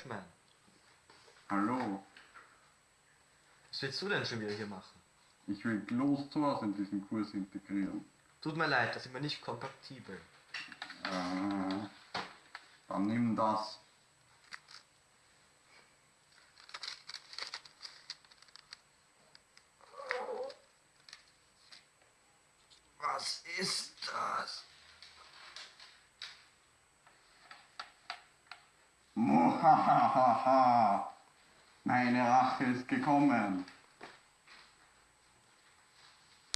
Batman. Hallo, Was willst du denn schon wieder hier machen? ich will Closed Source in diesen Kurs integrieren. Tut mir leid, da sind wir nicht kompatibel. Äh, dann nimm das. Was ist das? Muhahaha. Meine Rache ist gekommen.